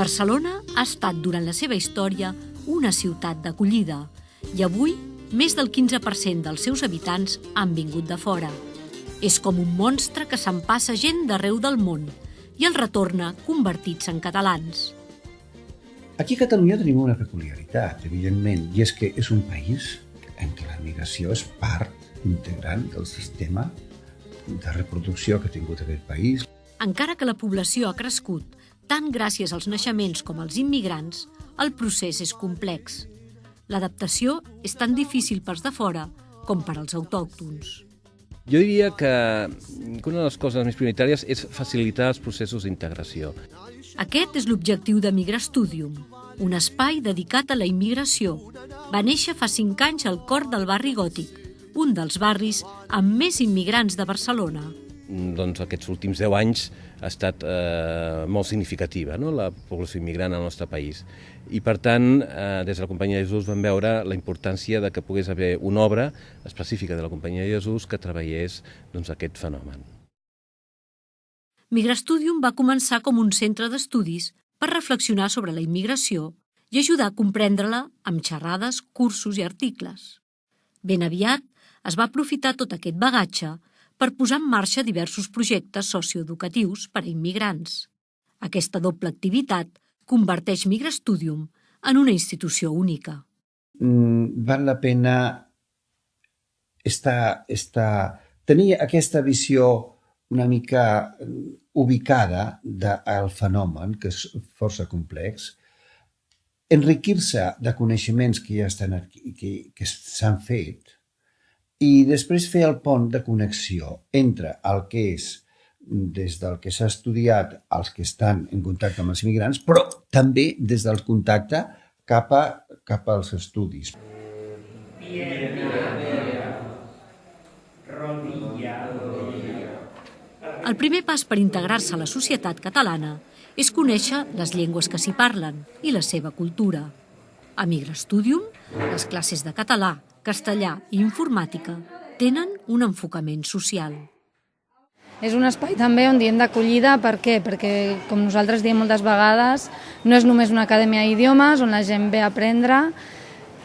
Barcelona ha estat durant la seva història una ciutat d'acollida i avui més del 15% dels seus habitants han vingut de fora. És com un monstre que s'empassa gent d'arreu del món i el retorna convertits en catalans. Aquí a Catalunya tenim una peculiaritat, evidentment, i és que és un país en què la migració és part integrant del sistema de reproducció que ha tingut aquest país. Encara que la població ha crescut tant gràcies als naixements com als immigrants, el procés és complex. L'adaptació és tan difícil pels de fora com per als autòctons. Jo diria que una de les coses més prioritàries és facilitar els processos d'integració. Aquest és l'objectiu de Migra Studium, un espai dedicat a la immigració. Va néixer fa cinc anys al cor del barri gòtic, un dels barris amb més immigrants de Barcelona. Doncs aquests últims 10 anys ha estat eh, molt significativa, no? la població immigrant al nostre país. I per tant, eh, des de la Companyia de Jesús vam veure la importància de que pogués haver una obra específica de la Companyia de Jesús que treballés doncs, aquest fenomen. Migrastudium va començar com un centre d'estudis per reflexionar sobre la immigració i ajudar a comprendre-la amb xerrades, cursos i articles. Ben aviat es va aprofitar tot aquest bagatge per posar en marxa diversos projectes socioeducatius per a immigrants. Aquesta doble activitat converteix Migrastudium en una institució única. Mm, val la pena estar, estar, tenir aquesta visió una mica ubicada del fenomen, que és força complex, enriquir-se de coneixements que ja estan que, que s'han fet, i després fer el pont de connexió entre el que és des del que s'ha estudiat als que estan en contacte amb els immigrants, però també des del contacte cap, a, cap als estudis. Bien, bien, bien. El primer pas per integrar-se a la societat catalana és conèixer les llengües que s'hi parlen i la seva cultura. A Migra Studium, les classes de català, castellà i informàtica tenen un enfocament social. És un espai també on diem d'acollida, per què? Perquè, com nosaltres diem moltes vegades, no és només una acadèmia d'idiomes on la gent ve a aprendre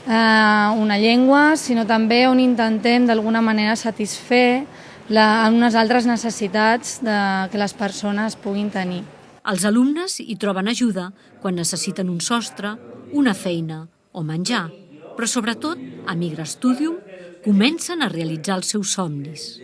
eh, una llengua, sinó també on intentem d'alguna manera satisfer la, unes altres necessitats de, que les persones puguin tenir. Els alumnes hi troben ajuda quan necessiten un sostre, una feina o menjar, però sobretot, a Migra Studium, comencen a realitzar els seus somnis.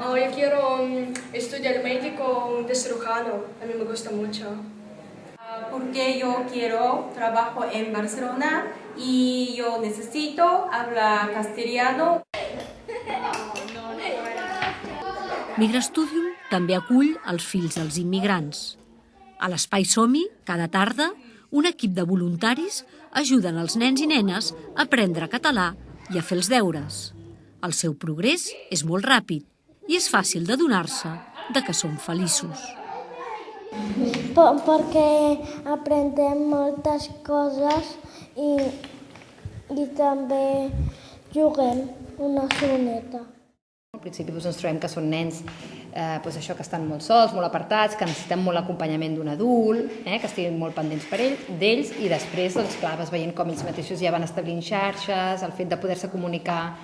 Oh, yo quiero um, estudiar médico de cirujano, a mí me gusta mucho. Uh, porque yo quiero trabajo en Barcelona y yo necesito hablar castellano. Migrastudium també acull els fills dels immigrants. A l'Espai Somi, cada tarda, un equip de voluntaris ajuden els nens i nenes a aprendre català i a fer els deures. El seu progrés és molt ràpid i és fàcil de donar-se de que són feliços. Per, perquè aprendem moltes coses i, i també juguem una soneta. Principi doncs, ens trobem que són nens eh, doncs això que estan molt sols, molt apartats, que necessiten molt l'acompanyament d'un adult, eh, que estiguin molt pendents per ell, d'ells, i després, doncs, clar, vas veient com ells mateixos ja van establint xarxes, el fet de poder-se comunicar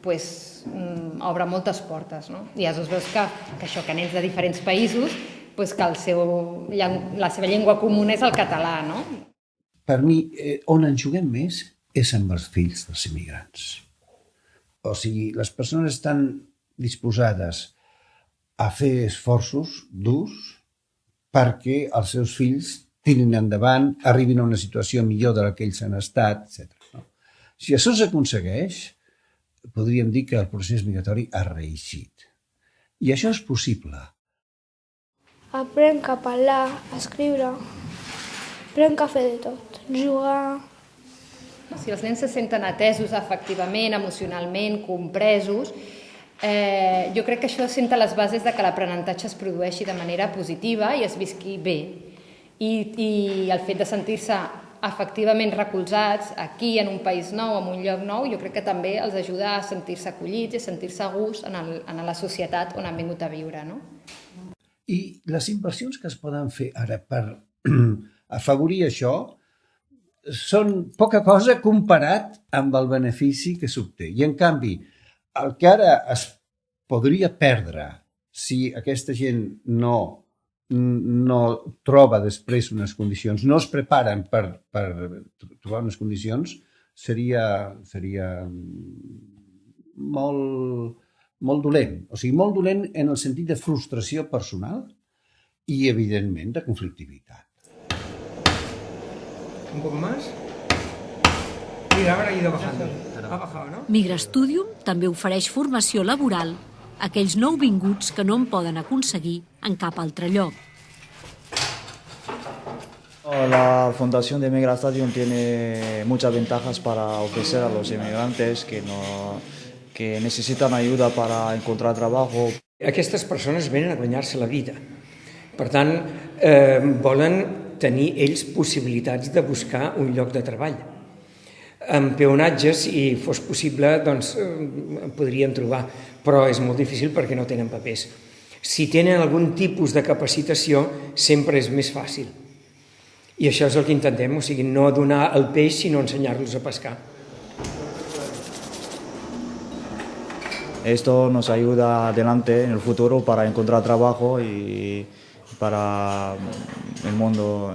pues, mm, obre moltes portes. No? I llavors veus que, que això, que nens de diferents països, pues, que el seu, la seva llengua comuna és el català. No? Per mi, eh, on en juguem més és amb els fills dels immigrants o sigui, les persones estan disposades a fer esforços durs perquè els seus fills tirin endavant, arribin a una situació millor de la que ells han estat, etc. No? Si això s'aconsegueix, podríem dir que el procés migratori ha reeixit. I això és possible. Aprenc a parlar, a escriure, aprenc a fer de tot, jugar, si els nens se senten atesos efectivament, emocionalment, compresos, eh, jo crec que això senta les bases de que l'aprenentatge es produeixi de manera positiva i es visqui bé. I, i el fet de sentir-se efectivament recolzats aquí en un país nou, en un lloc nou, jo crec que també els ajuda a sentir-se acollits i a sentir-se a gust en, el, en la societat on han vingut a viure. No? I les inversions que es poden fer ara per afavorir això són poca cosa comparat amb el benefici que s'obté. I, en canvi, el que ara es podria perdre si aquesta gent no no troba després unes condicions, no es preparen per, per trobar unes condicions, seria, seria molt, molt dolent. O sigui, molt dolent en el sentit de frustració personal i, evidentment, de conflictivitat. Un poco más. Mira, ahora ha ido bajando. Ha bajado, ¿no? Migrastudium també ofereix formació laboral a aquells nouvinguts que no en poden aconseguir en cap altre lloc. La Fundación de Migrastadium tiene muchas ventajas para ofrecer a los inmigrantes que, no, que necesitan ayuda para encontrar trabajo. Aquestes persones venen a guanyar-se la vida. Per tant, eh, volen tenir ells possibilitats de buscar un lloc de treball. En peonatge, si fos possible, doncs podrien trobar, però és molt difícil perquè no tenen papers. Si tenen algun tipus de capacitació, sempre és més fàcil. I això és el que intentem, o sigui, no donar el peix, sinó ensenyar-los a pescar. Esto nos ayuda adelante en el futuro para encontrar trabajo y para el mundo,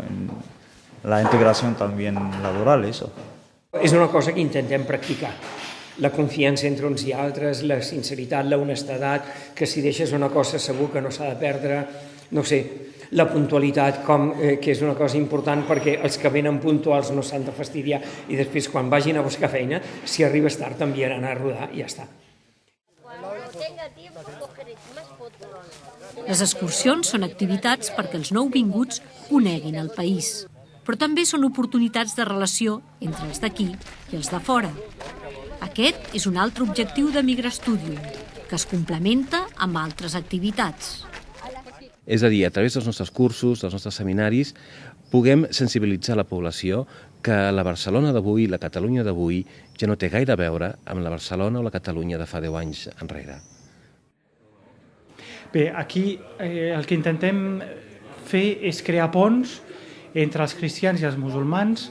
la integración también laboral, eso. És una cosa que intentem practicar. La confiança entre uns i altres, la sinceritat, la honestedat, que si deixes una cosa segur que no s'ha de perdre, no sé, la puntualitat, com, eh, que és una cosa important perquè els que venen puntuals no s'han de fastidiar i després quan vagin a buscar feina, si arribes tard t'enviaran a rodar i ja està. Les excursions són activitats perquè els nouvinguts coneguin el país, però també són oportunitats de relació entre els d'aquí i els de fora. Aquest és un altre objectiu de Migrastudium, que es complementa amb altres activitats. És a dir, a través dels nostres cursos, dels nostres seminaris, puguem sensibilitzar la població que la Barcelona d'avui, la Catalunya d'avui, ja no té gaire a veure amb la Barcelona o la Catalunya de fa 10 anys enrere. Bé, aquí eh, el que intentem fer és crear ponts entre els cristians i els musulmans,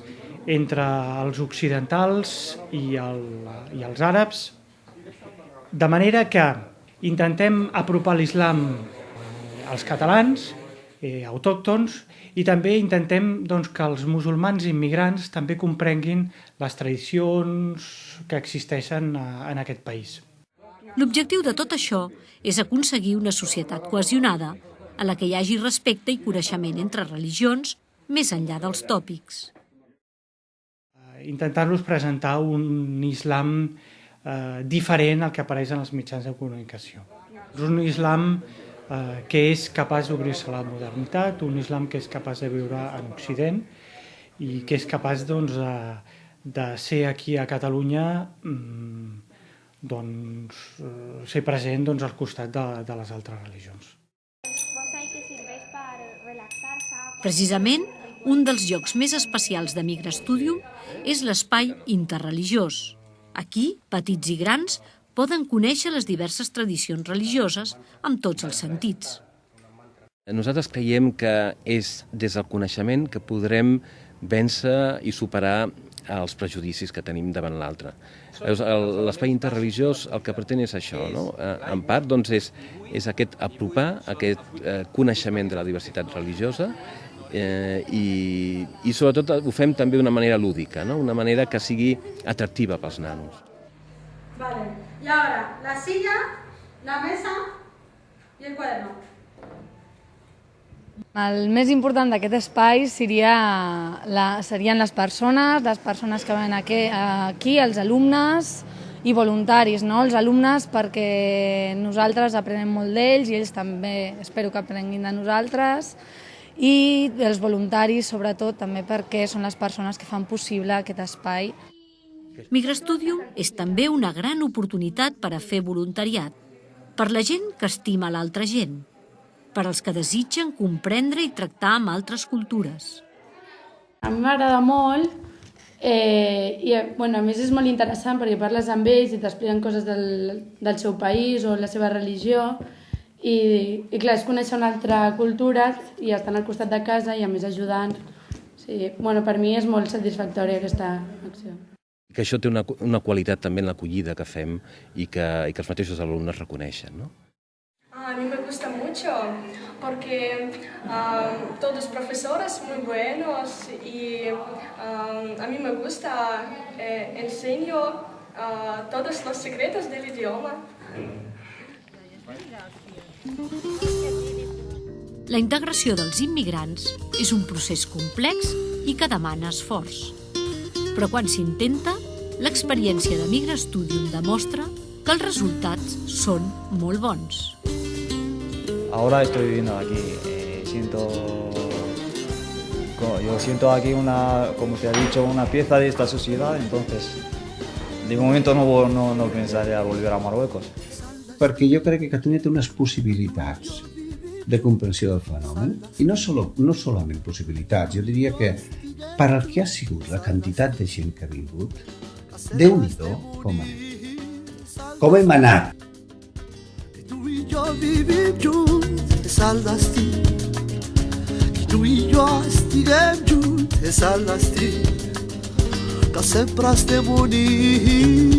entre els occidentals i, el, i els àrabs, de manera que intentem apropar l'islam als catalans, eh, autòctons, i també intentem doncs, que els musulmans immigrants també comprenguin les tradicions que existeixen a, en aquest país. L'objectiu de tot això és aconseguir una societat cohesionada a la que hi hagi respecte i coneixement entre religions més enllà dels tòpics. Intentar-los presentar un islam eh, diferent al que apareix en els mitjans de comunicació. És un islam eh, que és capaç d'obrir-se a la modernitat, un islam que és capaç de viure en Occident i que és capaç doncs, de, de ser aquí a Catalunya mm, doncs, eh, ser present doncs, al costat de, de les altres religions. Precisament, un dels llocs més especials de Migra Studium és l'espai interreligiós. Aquí, petits i grans poden conèixer les diverses tradicions religioses amb tots els sentits. Nosaltres creiem que és des del coneixement que podrem vèncer i superar els prejudicis que tenim davant l'altre. L'espai interreligiós el que pretén és això, no? Eh, en part doncs, és, és aquest apropar, aquest eh, coneixement de la diversitat religiosa eh, i, i sobretot ho fem també d'una manera lúdica, no? una manera que sigui atractiva pels nanos. Vale, y ahora la silla, la mesa y el cuaderno. El més important d'aquest espai seria la, serien les persones, les persones que venen aquí, aquí, els alumnes i voluntaris, no? els alumnes perquè nosaltres aprenem molt d'ells i ells també espero que aprenguin de nosaltres i els voluntaris sobretot també perquè són les persones que fan possible aquest espai. Migrastudium és també una gran oportunitat per a fer voluntariat, per la gent que estima l'altra gent, per als que desitgen comprendre i tractar amb altres cultures. A mi m'agrada molt eh, i bueno, a més és molt interessant perquè parles amb ells i t'expliquen coses del, del seu país o la seva religió i, i clar, és conèixer una altra cultura i estar al costat de casa i a més ajudant. Sí, bueno, per mi és molt satisfactòria aquesta acció. Que això té una, una qualitat també en l'acollida que fem i que, i que els mateixos alumnes reconeixen, no? A mí me gusta mucho porque um, todos los profesores muy buenos y um, a mí me gusta, eh, enseño uh, todos los secretos del idioma. La integració dels immigrants és un procés complex i que demana esforç. Però quan s'intenta, l'experiència de Migra Studium demostra que els resultats són molt bons. Ahora estoy viviendo aquí, eh, siento, yo siento aquí una, como te ha dicho, una pieza de esta sociedad, entonces de momento no, no, no pensaré a volver a Marruecos. Perquè jo crec que Catalunya té unes possibilitats de comprensió del fenomen i no, solo, no solament possibilitats, jo diria que per al que ha sigut la quantitat de gent que ha vingut, déu nhi com anem. Com hem anat. Tu i jo vivim junts és el destí. Que tu i jo estiguem junts és el destí. Que sempre estem units.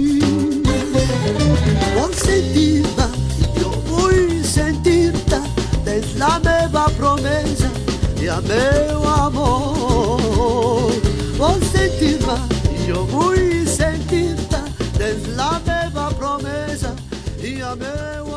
consentida y yo voy sentirta es a meva promessa e a meu amor. Consentirma y yo voy sentirta es a meva promessa e a meu